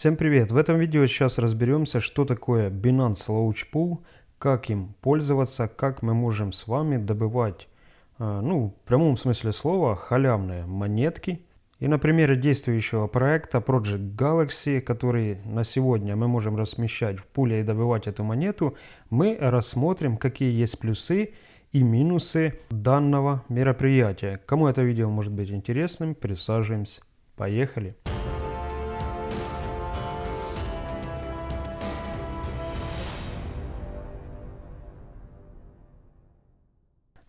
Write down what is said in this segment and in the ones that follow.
Всем привет! В этом видео сейчас разберемся, что такое Binance Launch Pool, как им пользоваться, как мы можем с вами добывать, э, ну, в прямом смысле слова, халявные монетки. И на примере действующего проекта Project Galaxy, который на сегодня мы можем размещать в пуле и добывать эту монету, мы рассмотрим, какие есть плюсы и минусы данного мероприятия. Кому это видео может быть интересным, присаживаемся. Поехали!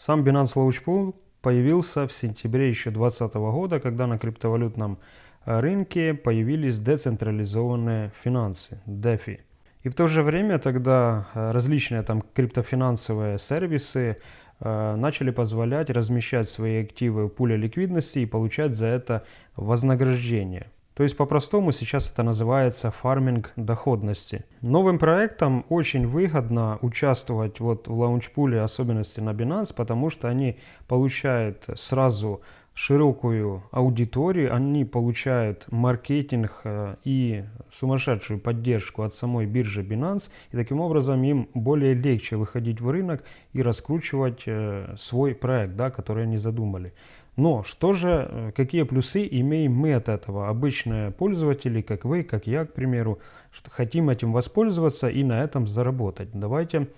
Сам Binance Launch Pool появился в сентябре еще 2020 года, когда на криптовалютном э, рынке появились децентрализованные финансы, DeFi. И в то же время тогда э, различные там криптофинансовые сервисы э, начали позволять размещать свои активы в пуле ликвидности и получать за это вознаграждение. То есть по-простому сейчас это называется фарминг доходности. Новым проектам очень выгодно участвовать вот в лаунчпуле, особенности на Binance, потому что они получают сразу широкую аудиторию, они получают маркетинг э, и сумасшедшую поддержку от самой биржи Binance, и таким образом им более легче выходить в рынок и раскручивать э, свой проект, да, который они задумали. Но что же, э, какие плюсы имеем мы от этого? Обычные пользователи, как вы, как я, к примеру, что хотим этим воспользоваться и на этом заработать. Давайте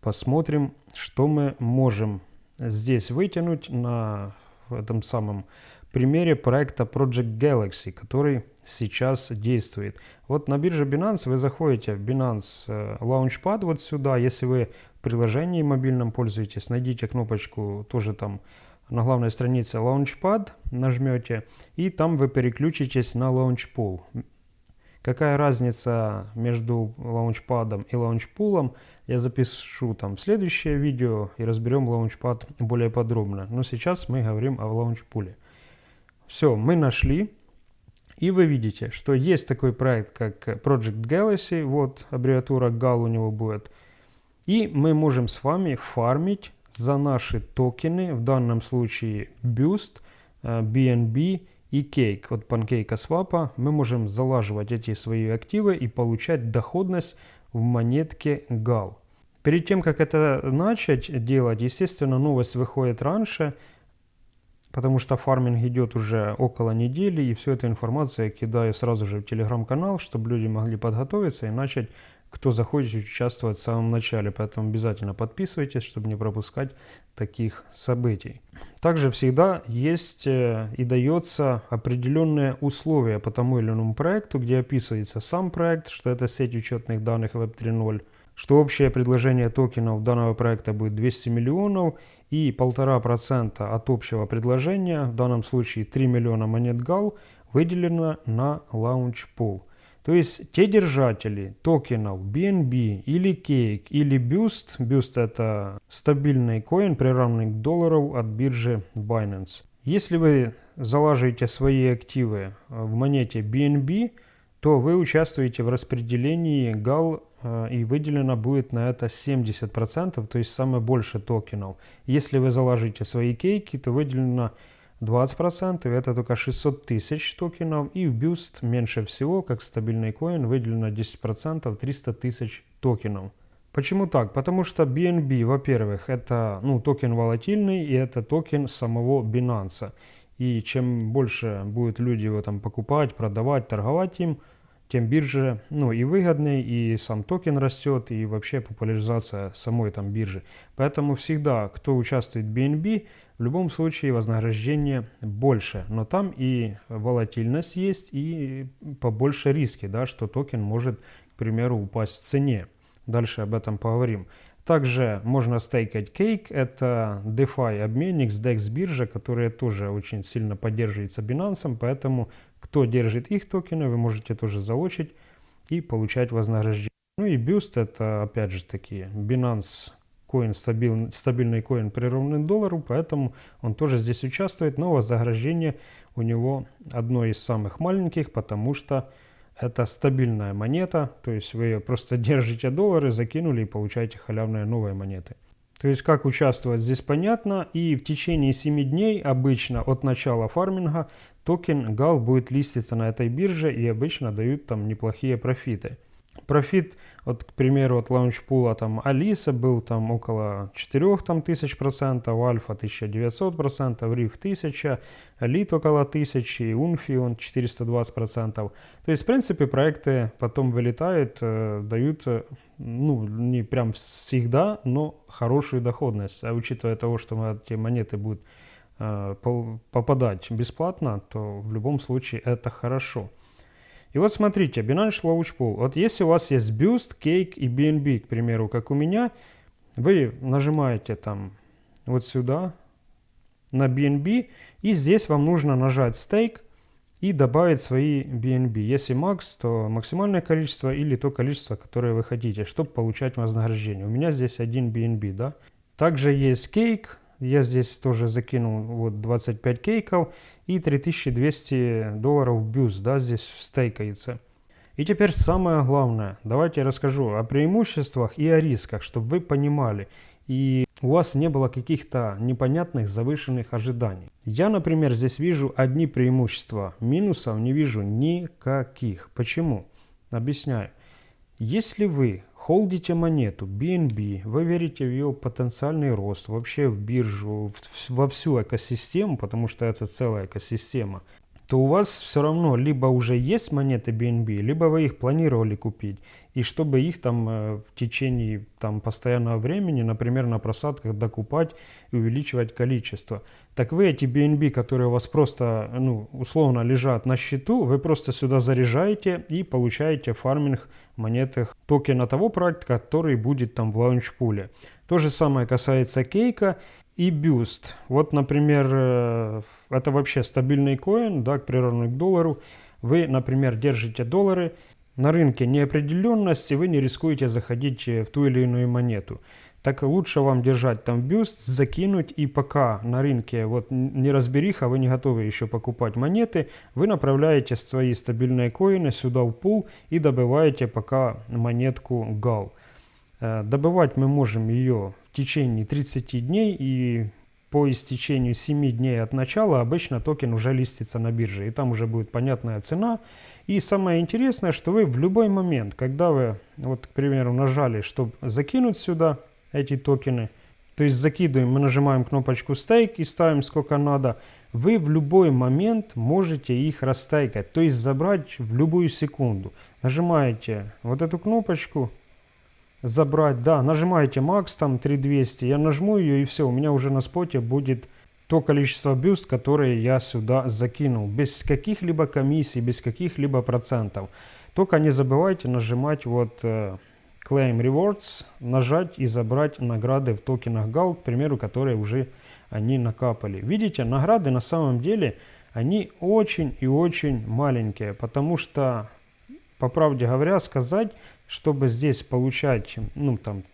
посмотрим, что мы можем здесь вытянуть на этом самом примере проекта Project Galaxy, который сейчас действует. Вот на бирже Binance вы заходите в Binance э, Launchpad вот сюда. Если вы в приложении мобильном пользуетесь, найдите кнопочку тоже там на главной странице Launchpad нажмете, и там вы переключитесь на Launchpool. Какая разница между Launchpad и Launchpool, я запишу там в следующее видео и разберем Launchpad более подробно. Но сейчас мы говорим о Launchpool. Все, мы нашли. И вы видите, что есть такой проект, как Project Galaxy, вот аббревиатура GAL у него будет. И мы можем с вами фармить за наши токены, в данном случае Boost, BNB э, и Cake от PancakeSwap, мы можем залаживать эти свои активы и получать доходность в монетке GAL. Перед тем, как это начать делать, естественно, новость выходит раньше, потому что фарминг идет уже около недели, и всю эту информацию я кидаю сразу же в телеграм-канал, чтобы люди могли подготовиться и начать кто захочет участвовать в самом начале. Поэтому обязательно подписывайтесь, чтобы не пропускать таких событий. Также всегда есть э, и дается определенные условия по тому или иному проекту, где описывается сам проект, что это сеть учетных данных Web 3.0, что общее предложение токенов данного проекта будет 200 миллионов и 1,5% от общего предложения, в данном случае 3 миллиона монет GAL, выделено на Launch Pool. То есть те держатели токенов BNB или Cake или Boost, Boost это стабильный коин, приравненный к доллару от биржи Binance. Если вы заложите свои активы в монете BNB, то вы участвуете в распределении GAL э, и выделено будет на это 70%, то есть самое больше токенов. Если вы заложите свои кейки, то выделено 20% это только 600 тысяч токенов и в BUSD меньше всего, как стабильный coin, выделено 10% 300 тысяч токенов. Почему так? Потому что BNB, во-первых, это ну, токен волатильный и это токен самого Binance. И чем больше будут люди его там покупать, продавать, торговать им, тем бирже ну, и выгоднее, и сам токен растет, и вообще популяризация самой там биржи. Поэтому всегда, кто участвует в BNB, в любом случае вознаграждение больше, но там и волатильность есть, и побольше риски, да, что токен может, к примеру, упасть в цене. Дальше об этом поговорим. Также можно стейкать Cake, это DeFi обменник с DEX биржа, которая тоже очень сильно поддерживается Binance, поэтому кто держит их токены, вы можете тоже залочить и получать вознаграждение. Ну и Boost это опять же таки Binance коин стабиль, стабильный коин приравнен доллару, поэтому он тоже здесь участвует, но вознаграждение у него одно из самых маленьких, потому что это стабильная монета, то есть вы просто держите доллары, закинули и получаете халявные новые монеты. То есть как участвовать здесь понятно. И в течение 7 дней обычно от начала фарминга токен GAL будет листиться на этой бирже и обычно дают там неплохие профиты. Профит, вот, к примеру, от лаунчпула там Алиса был там около 4 там, тысяч процентов, Альфа 1900 процентов, Риф 1000, Лит около 1000, Унфи он 420 процентов. То есть, в принципе, проекты потом вылетают, э, дают, э, ну, не прям всегда, но хорошую доходность. А учитывая того, что эти монеты будут э, попадать бесплатно, то в любом случае это хорошо. И вот смотрите, Binance Launch Pool. Вот если у вас есть Boost, Cake и BNB, к примеру, как у меня, вы нажимаете там вот сюда на BNB, и здесь вам нужно нажать Stake и добавить свои BNB. Если макс, то максимальное количество или то количество, которое вы хотите, чтобы получать вознаграждение. У меня здесь один BNB, да. Также есть Cake, я здесь тоже закинул вот 25 кейков и 3200 долларов бюст, да, здесь стейкается. И теперь самое главное, давайте я расскажу о преимуществах и о рисках, чтобы вы понимали и у вас не было каких-то непонятных завышенных ожиданий. Я, например, здесь вижу одни преимущества, минусов не вижу никаких. Почему? Объясняю. Если вы холдите монету BNB, вы верите в ее потенциальный рост, вообще в биржу, в, во всю экосистему, потому что это целая экосистема, то у вас все равно либо уже есть монеты BNB, либо вы их планировали купить. И чтобы их там э, в течение там, постоянного времени, например, на просадках докупать и увеличивать количество. Так вы эти BNB, которые у вас просто, ну, условно лежат на счету, вы просто сюда заряжаете и получаете фарминг монетах токена того проекта, который будет там в лаунчпуле. То же самое касается кейка и бюст. Вот, например, э, это вообще стабильный коин, да, приравненный к доллару. Вы, например, держите доллары, на рынке неопределенности вы не рискуете заходить в ту или иную монету так лучше вам держать там бюст, закинуть, и пока на рынке вот не разбериха, вы не готовы еще покупать монеты, вы направляете свои стабильные коины сюда в пул и добываете пока монетку GAL. Э, добывать мы можем ее в течение 30 дней и по истечению 7 дней от начала обычно токен уже листится на бирже, и там уже будет понятная цена. И самое интересное, что вы в любой момент, когда вы, вот, к примеру, нажали, чтобы закинуть сюда, эти токены. То есть закидываем, мы нажимаем кнопочку стейк и ставим сколько надо. Вы в любой момент можете их растайкать, то есть забрать в любую секунду. Нажимаете вот эту кнопочку, забрать, да, нажимаете max там 3200, я нажму ее и все, у меня уже на споте будет то количество бюст, которые я сюда закинул, без каких-либо комиссий, без каких-либо процентов. Только не забывайте нажимать вот э, Claim Rewards, нажать и забрать награды в токенах GAL, к примеру, которые уже они накапали. Видите, награды на самом деле, они очень и очень маленькие, потому что, по правде говоря, сказать, чтобы здесь получать, ну там,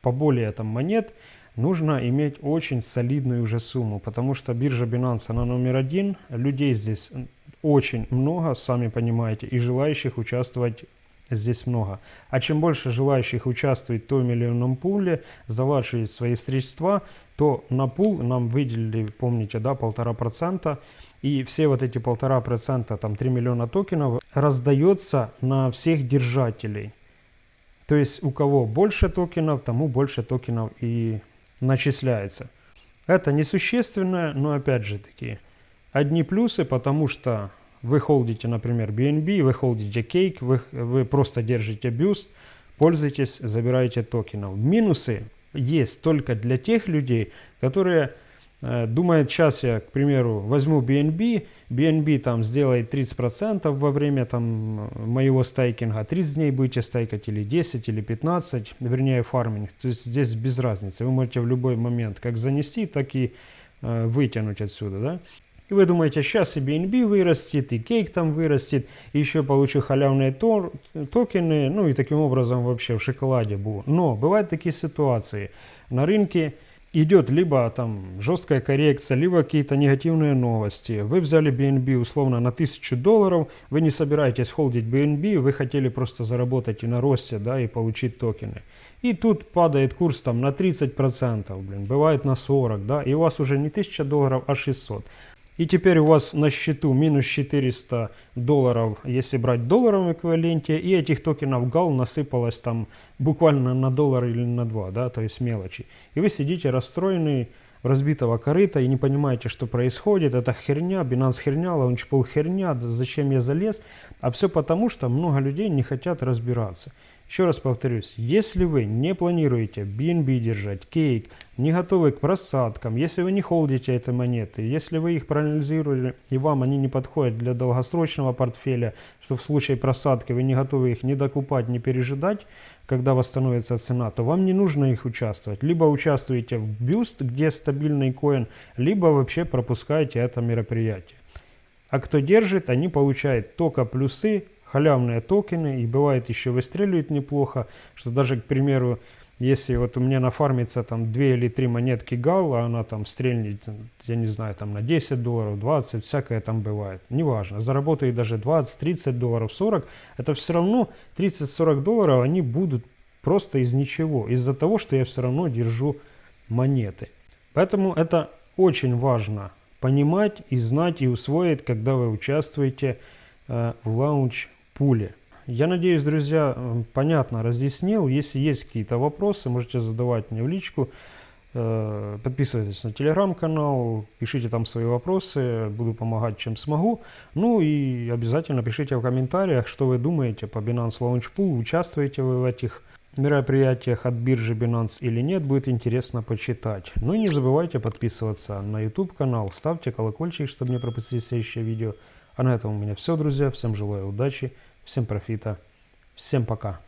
поболее там монет, нужно иметь очень солидную уже сумму, потому что биржа Binance, она номер один, людей здесь очень много, сами понимаете, и желающих участвовать здесь много. А чем больше желающих участвовать в том миллионном пуле, залаживать свои средства, то на пул нам выделили, помните, да, полтора процента. И все вот эти полтора процента, там 3 миллиона токенов, раздается на всех держателей. То есть у кого больше токенов, тому больше токенов и начисляется. Это несущественно, но опять же таки, одни плюсы, потому что вы холдите, например, BNB, вы холдите Cake, вы, вы просто держите бюст, пользуйтесь, забираете токенов. Минусы есть только для тех людей, которые э, думают, сейчас я, к примеру, возьму BNB, BNB там сделает 30% во время там моего стейкинга, 30 дней будете стейкать или 10, или 15, вернее фарминг. То есть здесь без разницы, вы можете в любой момент как занести, так и э, вытянуть отсюда, да. И вы думаете, сейчас и BNB вырастет, и кейк там вырастет, и еще получу халявные тор, токены, ну и таким образом вообще в шоколаде буду. Но бывают такие ситуации. На рынке идет либо там жесткая коррекция, либо какие-то негативные новости. Вы взяли BNB условно на 1000 долларов, вы не собираетесь холдить BNB, вы хотели просто заработать и на росте, да, и получить токены. И тут падает курс там на 30%, блин, бывает на 40, да, и у вас уже не 1000 долларов, а 600. И теперь у вас на счету минус 400 долларов, если брать долларовом эквиваленте, и этих токенов GAL насыпалось там буквально на доллар или на два, да, то есть мелочи. И вы сидите расстроенный, разбитого корыта и не понимаете, что происходит. Это херня, Binance херня, Launchpool херня, зачем я залез. А все потому, что много людей не хотят разбираться. Еще раз повторюсь, если вы не планируете BNB держать, кейк, не готовы к просадкам, если вы не холдите эти монеты, если вы их проанализировали и вам они не подходят для долгосрочного портфеля, что в случае просадки вы не готовы их не докупать, не пережидать, когда восстановится цена, то вам не нужно их участвовать. Либо участвуете в бюст, где стабильный коин, либо вообще пропускаете это мероприятие. А кто держит, они получают только плюсы халявные токены, и бывает еще выстреливает неплохо, что даже, к примеру, если вот у меня нафармится там 2 или 3 монетки гал, а она там стрельнет, я не знаю, там на 10 долларов, 20, всякое там бывает. Неважно, заработает даже 20, 30 долларов, 40, это все равно 30-40 долларов, они будут просто из ничего, из-за того, что я все равно держу монеты. Поэтому это очень важно понимать и знать и усвоить, когда вы участвуете э, в лаунч пуле. Я надеюсь, друзья, понятно разъяснил. Если есть какие-то вопросы, можете задавать мне в личку. Э, подписывайтесь на телеграм-канал, пишите там свои вопросы, буду помогать, чем смогу. Ну и обязательно пишите в комментариях, что вы думаете по Binance Launch Pool, участвуете вы в этих мероприятиях от биржи Binance или нет, будет интересно почитать. Ну и не забывайте подписываться на YouTube канал, ставьте колокольчик, чтобы не пропустить следующее видео. А на этом у меня все, друзья. Всем желаю удачи, всем профита, всем пока.